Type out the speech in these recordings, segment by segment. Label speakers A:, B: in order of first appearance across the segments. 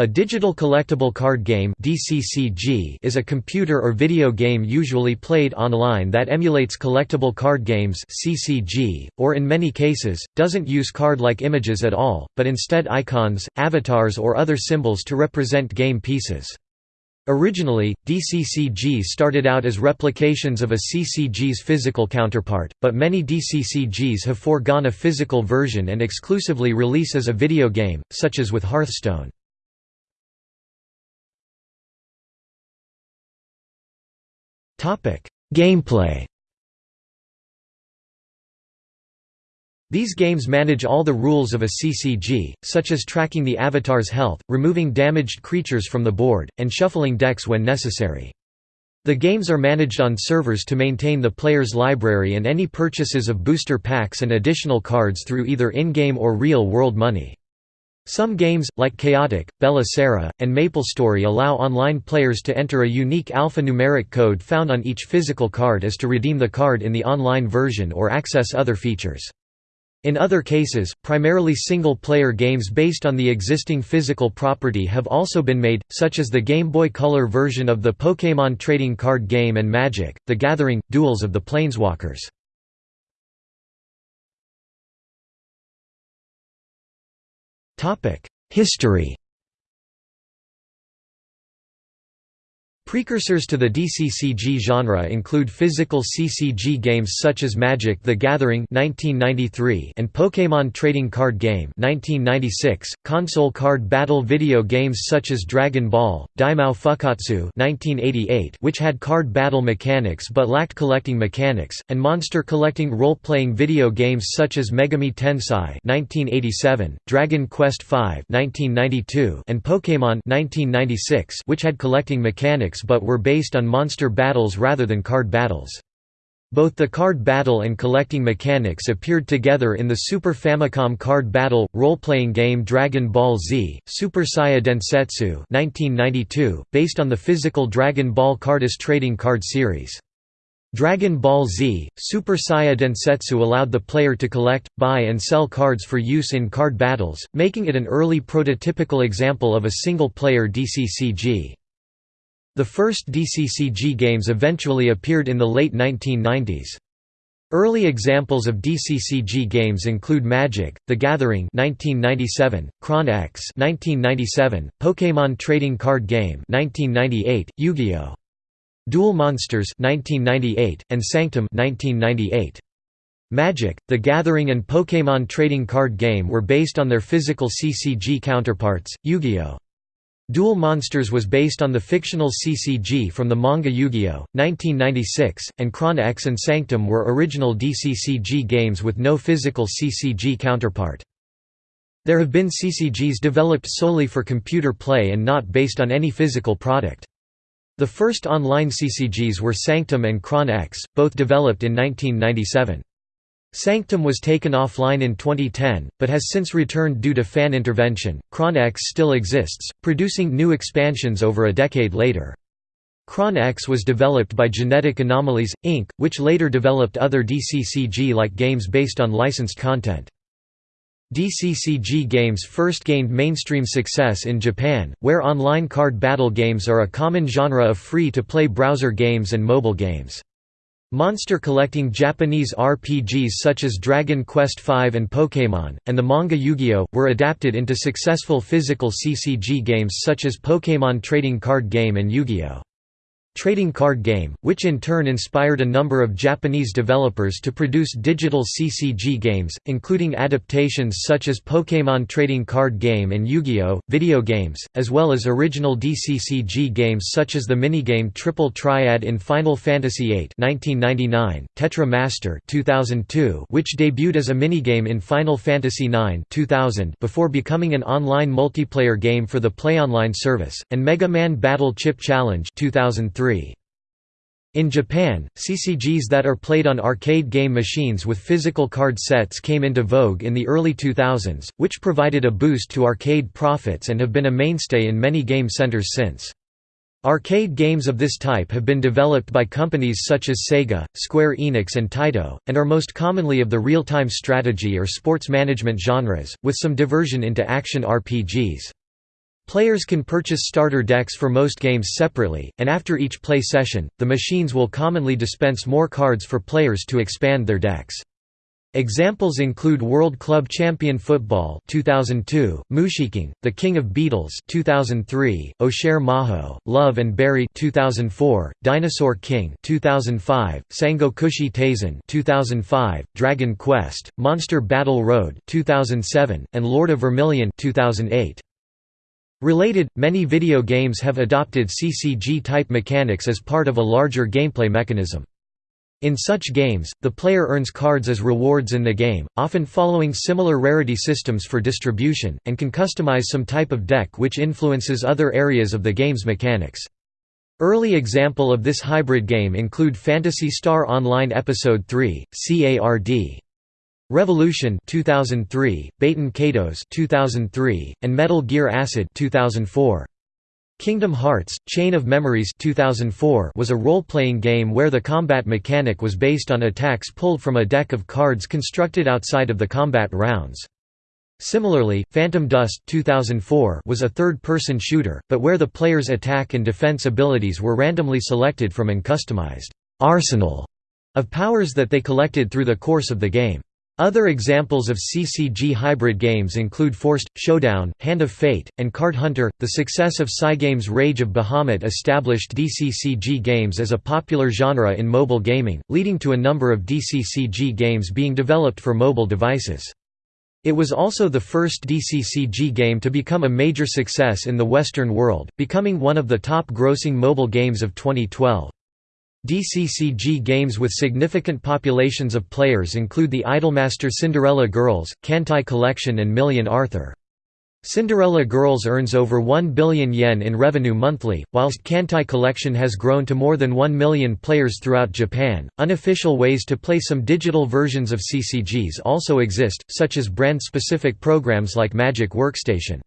A: A digital collectible card game is a computer or video game usually played online that emulates collectible card games or in many cases, doesn't use card-like images at all, but instead icons, avatars or other symbols to represent game pieces. Originally, DCCG started out as replications of a CCG's physical counterpart, but many DCCGs have foregone a physical version and exclusively release as a video game, such as with Hearthstone. Gameplay These games manage all the rules of a CCG, such as tracking the avatar's health, removing damaged creatures from the board, and shuffling decks when necessary. The games are managed on servers to maintain the player's library and any purchases of booster packs and additional cards through either in-game or real-world money. Some games, like Chaotic, Bella Sara, and MapleStory allow online players to enter a unique alphanumeric code found on each physical card as to redeem the card in the online version or access other features. In other cases, primarily single-player games based on the existing physical property have also been made, such as the Game Boy Color version of the Pokémon trading card game and Magic, The Gathering, Duels of the Planeswalkers. History Precursors to the DCCG genre include physical CCG games such as Magic: The Gathering (1993) and Pokémon Trading Card Game (1996), console card battle video games such as Dragon Ball: Daimao Fukkatsu (1988), which had card battle mechanics but lacked collecting mechanics, and monster collecting role-playing video games such as Megami Tensei (1987), Dragon Quest V (1992), and Pokémon (1996), which had collecting mechanics but were based on monster battles rather than card battles. Both the card battle and collecting mechanics appeared together in the Super Famicom card battle role-playing game Dragon Ball Z: Super Saiya Densetsu (1992), based on the physical Dragon Ball Carddass trading card series. Dragon Ball Z: Super Saiya Densetsu allowed the player to collect, buy and sell cards for use in card battles, making it an early prototypical example of a single-player DCCG. The first DCCG games eventually appeared in the late 1990s. Early examples of DCCG games include Magic: The Gathering (1997), Chron X (1997), Pokémon Trading Card Game (1998), Yu-Gi-Oh! Duel Monsters (1998), and Sanctum (1998). Magic: The Gathering and Pokémon Trading Card Game were based on their physical CCG counterparts, Yu-Gi-Oh! Duel Monsters was based on the fictional CCG from the manga Yu-Gi-Oh! 1996, and Chron X and Sanctum were original DCCG games with no physical CCG counterpart. There have been CCGs developed solely for computer play and not based on any physical product. The first online CCGs were Sanctum and Chron X, both developed in 1997. Sanctum was taken offline in 2010, but has since returned due to fan intervention. Chron X still exists, producing new expansions over a decade later. Chron X was developed by Genetic Anomalies, Inc., which later developed other DCCG-like games based on licensed content. DCCG games first gained mainstream success in Japan, where online card battle games are a common genre of free-to-play browser games and mobile games. Monster collecting Japanese RPGs such as Dragon Quest V and Pokémon, and the manga Yu-Gi-Oh! were adapted into successful physical CCG games such as Pokémon Trading Card Game and Yu-Gi-Oh! Trading card game, which in turn inspired a number of Japanese developers to produce digital CCG games, including adaptations such as Pokémon Trading Card Game and Yu-Gi-Oh! video games, as well as original DCCG games such as the minigame Triple Triad in Final Fantasy VIII 1999, Tetra Master 2002, which debuted as a minigame in Final Fantasy IX 2000 before becoming an online multiplayer game for the PlayOnline service, and Mega Man Battle Chip Challenge 2003 in Japan, CCGs that are played on arcade game machines with physical card sets came into vogue in the early 2000s, which provided a boost to arcade profits and have been a mainstay in many game centers since. Arcade games of this type have been developed by companies such as Sega, Square Enix and Taito, and are most commonly of the real-time strategy or sports management genres, with some diversion into action RPGs. Players can purchase starter decks for most games separately, and after each play session, the machines will commonly dispense more cards for players to expand their decks. Examples include World Club Champion Football 2002, Mushiking, The King of Beetles 2003, Oshare Maho, Love and Berry 2004, Dinosaur King 2005, Sangokushi Taisen 2005, Dragon Quest, Monster Battle Road 2007, and Lord of Vermilion 2008. Related, many video games have adopted CCG-type mechanics as part of a larger gameplay mechanism. In such games, the player earns cards as rewards in the game, often following similar rarity systems for distribution, and can customize some type of deck which influences other areas of the game's mechanics. Early example of this hybrid game include Phantasy Star Online Episode 3, CARD. Revolution 2003, Baten Kaitos 2003, and Metal Gear Acid 2004. Kingdom Hearts: Chain of Memories 2004 was a role-playing game where the combat mechanic was based on attacks pulled from a deck of cards constructed outside of the combat rounds. Similarly, Phantom Dust 2004 was a third-person shooter, but where the player's attack and defense abilities were randomly selected from an customized arsenal of powers that they collected through the course of the game. Other examples of CCG hybrid games include Forced, Showdown, Hand of Fate, and Card Hunter. The success of Cygames' Rage of Bahamut established DCCG games as a popular genre in mobile gaming, leading to a number of DCCG games being developed for mobile devices. It was also the first DCCG game to become a major success in the Western world, becoming one of the top grossing mobile games of 2012. DCCG games with significant populations of players include the Idolmaster Cinderella Girls, Kantai Collection and Million Arthur. Cinderella Girls earns over 1 billion yen in revenue monthly, whilst Kantai Collection has grown to more than 1 million players throughout Japan. Unofficial ways to play some digital versions of CCGs also exist, such as brand specific programs like Magic Workstation.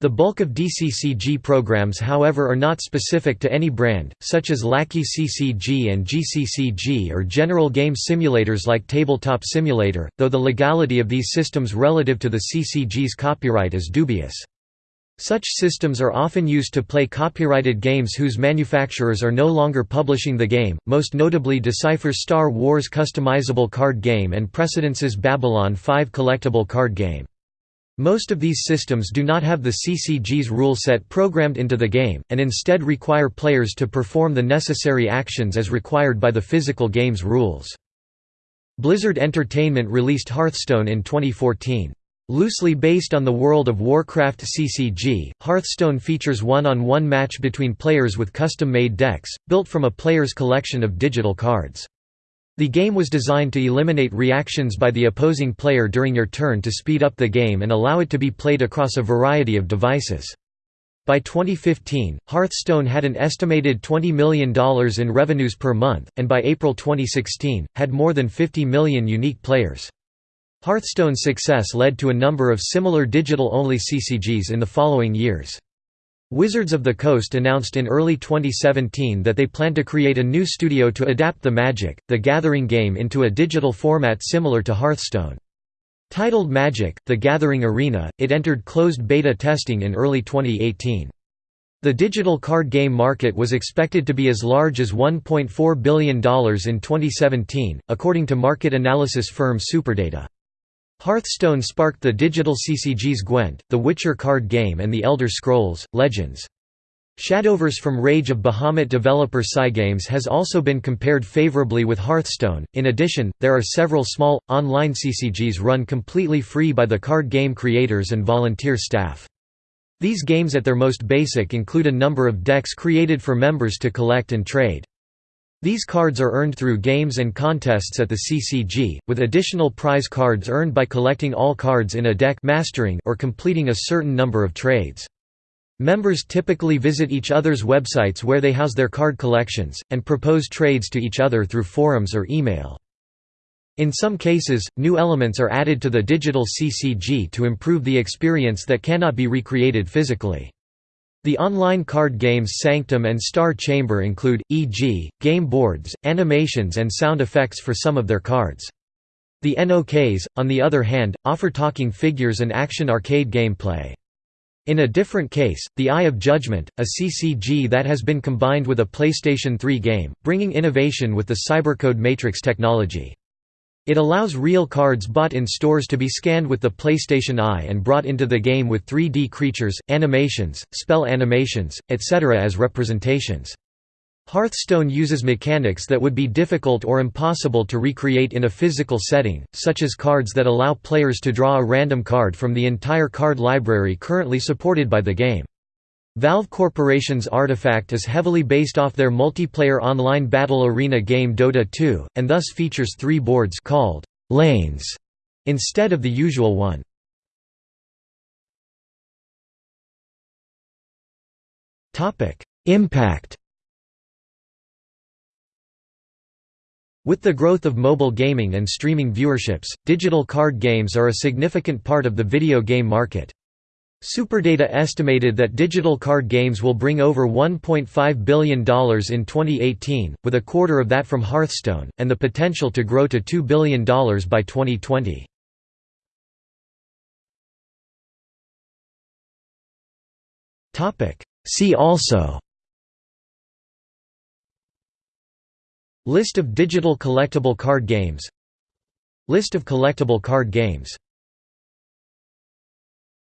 A: The bulk of DCCG programs however are not specific to any brand, such as Lackey CCG and GCCG or general game simulators like Tabletop Simulator, though the legality of these systems relative to the CCG's copyright is dubious. Such systems are often used to play copyrighted games whose manufacturers are no longer publishing the game, most notably Decipher's Star Wars customizable card game and Precedence's Babylon 5 collectible card game. Most of these systems do not have the CCG's rule set programmed into the game, and instead require players to perform the necessary actions as required by the physical game's rules. Blizzard Entertainment released Hearthstone in 2014. Loosely based on the World of Warcraft CCG, Hearthstone features one-on-one -on -one match between players with custom-made decks, built from a player's collection of digital cards. The game was designed to eliminate reactions by the opposing player during your turn to speed up the game and allow it to be played across a variety of devices. By 2015, Hearthstone had an estimated $20 million in revenues per month, and by April 2016, had more than 50 million unique players. Hearthstone's success led to a number of similar digital-only CCGs in the following years. Wizards of the Coast announced in early 2017 that they plan to create a new studio to adapt the Magic, the Gathering game into a digital format similar to Hearthstone. Titled Magic, The Gathering Arena, it entered closed beta testing in early 2018. The digital card game market was expected to be as large as $1.4 billion in 2017, according to market analysis firm Superdata. Hearthstone sparked the digital CCGs Gwent, The Witcher card game and The Elder Scrolls, Legends. Shadowverse from Rage of Bahamut developer Cygames has also been compared favorably with Hearthstone. In addition, there are several small, online CCGs run completely free by the card game creators and volunteer staff. These games at their most basic include a number of decks created for members to collect and trade. These cards are earned through games and contests at the CCG, with additional prize cards earned by collecting all cards in a deck mastering or completing a certain number of trades. Members typically visit each other's websites where they house their card collections, and propose trades to each other through forums or email. In some cases, new elements are added to the digital CCG to improve the experience that cannot be recreated physically. The online card games Sanctum and Star Chamber include, e.g., game boards, animations and sound effects for some of their cards. The NOKs, on the other hand, offer talking figures and action arcade gameplay. In a different case, The Eye of Judgment, a CCG that has been combined with a PlayStation 3 game, bringing innovation with the Cybercode Matrix technology. It allows real cards bought in stores to be scanned with the PlayStation Eye and brought into the game with 3D creatures, animations, spell animations, etc. as representations. Hearthstone uses mechanics that would be difficult or impossible to recreate in a physical setting, such as cards that allow players to draw a random card from the entire card library currently supported by the game. Valve Corporation's Artifact is heavily based off their multiplayer online battle arena game Dota 2, and thus features three boards called «lanes» instead of the usual one. Impact With the growth of mobile gaming and streaming viewerships, digital card games are a significant part of the video game market. Superdata estimated that digital card games will bring over $1.5 billion in 2018, with a quarter of that from Hearthstone, and the potential to grow to $2 billion by 2020. See also. List of digital collectible card games. List of collectible card games